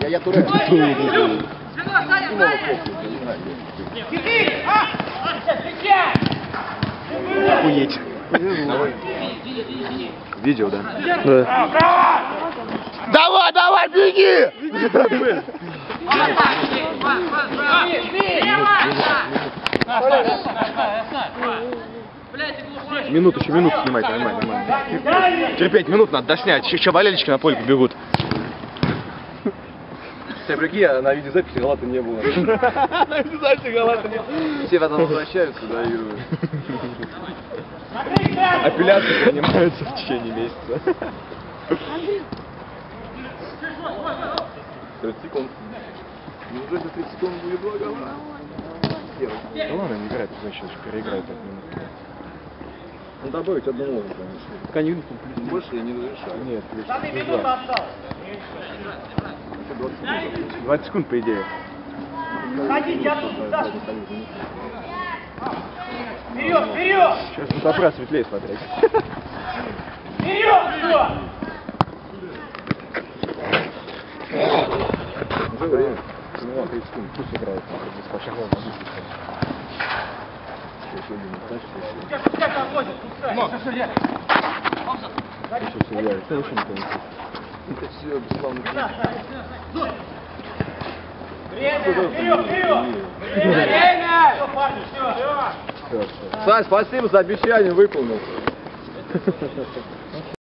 Я, я турек. Охуеть. Видео, да? Давай, давай, беги! Минуту, еще минуту снимать, нормально, нормально. Терпеть, минут надо доснять. Еще болельщики на поле бегут. Все, прикинь, на видеозаписи галата не было. На видеозаписи галата не было. Все потом возвращаются, да, и... Апелляции принимаются в течение месяца. 30 секунд. Неужели за 30 секунд будет два гола? Да ладно, не играет, значит, переиграет так минут. Ну добавить одну ногу, конечно. Плюс больше я не разрешаю. Нет, плюс, плюс два. 20 секунд, по идее. Вперед, вперед! Сейчас фотоаппарат светлее смотреть. Вперед! Все! Уже время. Ну, 30 секунд, пусть играет. Без пошагов на Пускай, пускай там возят, пускай. Все, все, я. Это не слышит. Это все, бесславно. Время! Вперед, вперед! Время! Все, парни, все. Сань, спасибо за обещание, выполнил.